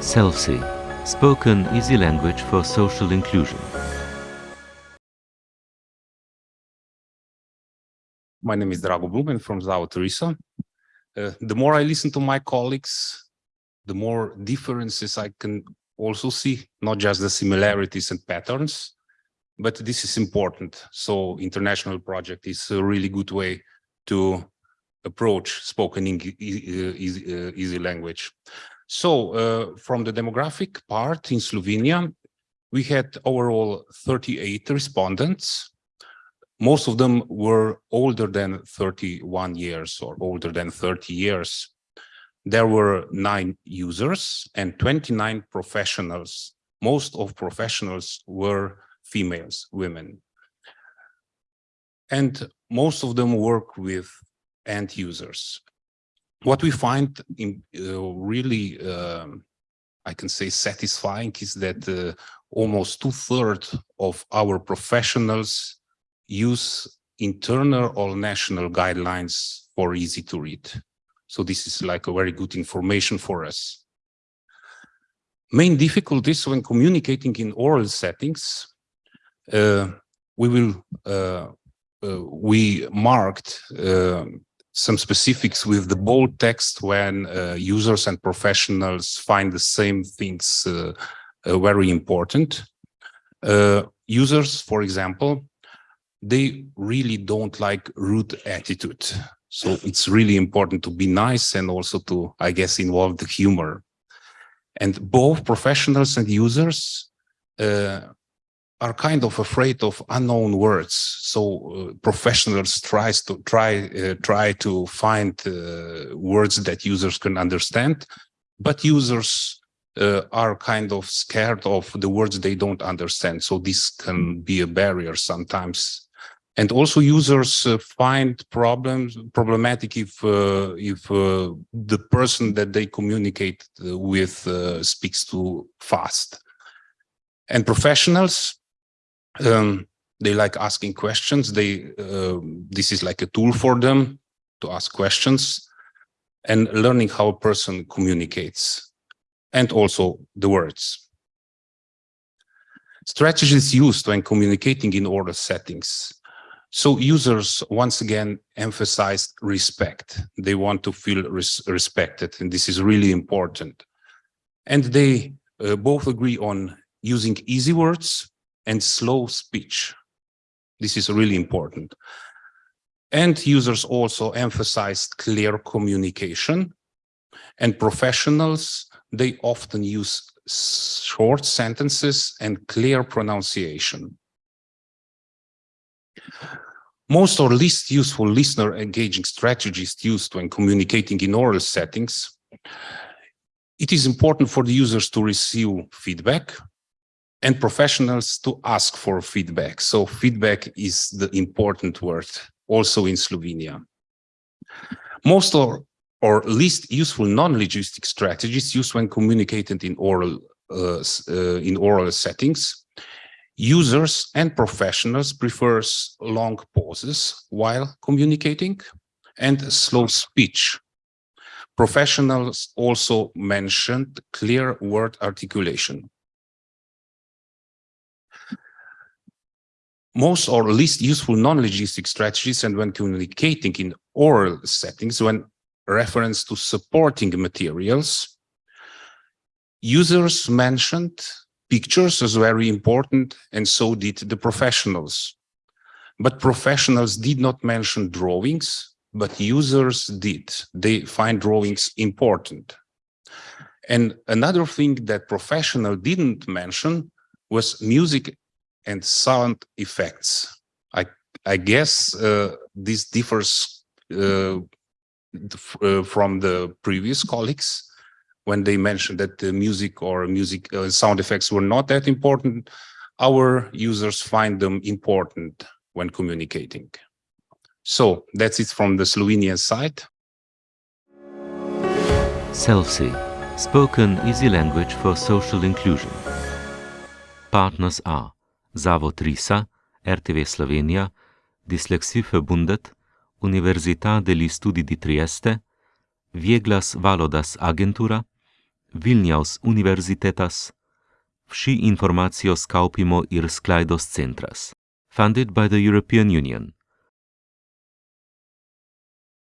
SELFSI, spoken easy language for social inclusion. My name is Drago Blumen from Zavod RISA. Uh, the more I listen to my colleagues, the more differences I can also see, not just the similarities and patterns, but this is important. So international project is a really good way to approach spoken easy, uh, easy language. So uh, from the demographic part in Slovenia, we had overall 38 respondents. Most of them were older than 31 years or older than 30 years. There were nine users and 29 professionals. Most of professionals were females, women. And most of them work with end users what we find in, uh, really, um, I can say satisfying is that uh, almost two thirds of our professionals use internal or national guidelines for easy to read. So this is like a very good information for us. Main difficulties when communicating in oral settings, uh, we will uh, uh, we marked uh, some specifics with the bold text when uh, users and professionals find the same things uh, uh, very important. Users, for example, they really don't like rude attitude. So it's really important to be nice and also to, I guess, involve the humor. And both professionals and users uh, are kind of afraid of unknown words. So uh, professionals tries to try uh, try to find uh, words that users can understand, but users uh, are kind of scared of the words they don't understand. So this can be a barrier sometimes. And also users uh, find problems problematic if uh, if the person that they communicate with speaks too fast. And professionals um, they like asking questions. They uh, this is like a tool for them to ask questions and learning how a person communicates and also the words. Strategies used when communicating in oral settings. So users once again emphasized respect. They want to feel res respected, and this is really important. And they uh, both agree on using easy words and slow speech. This is really important. And users also emphasized clear communication and professionals, they often use short sentences and clear pronunciation. Most or least useful listener engaging strategies used when communicating in oral settings. It is important for the users to receive feedback and professionals to ask for feedback. So feedback is the important word also in Slovenia. Most or, or least useful non-linguistic strategies used when communicated in oral uh, uh, in oral settings. Users and professionals prefers long pauses while communicating and slow speech. Professionals also mentioned clear word articulation. Most or least useful non-logistic strategies and when communicating in oral settings, when reference to supporting materials, users mentioned pictures as very important and so did the professionals. But professionals did not mention drawings, but users did. They find drawings important. And another thing that professional didn't mention was music and sound effects. I, I guess uh, this differs uh, uh, from the previous colleagues when they mentioned that the music or music uh, sound effects were not that important. Our users find them important when communicating. So that's it from the Slovenian side. SELFSI, spoken easy language for social inclusion. Partners are Zavod RISA, RTV Slovenija, Dyslexie Verbundet, Università degli Studi di Trieste, Vieglas Valodas Agentura, Vilnius Universitetas, Vsi informacios kaupimo ir sklaidos centras, funded by the European Union.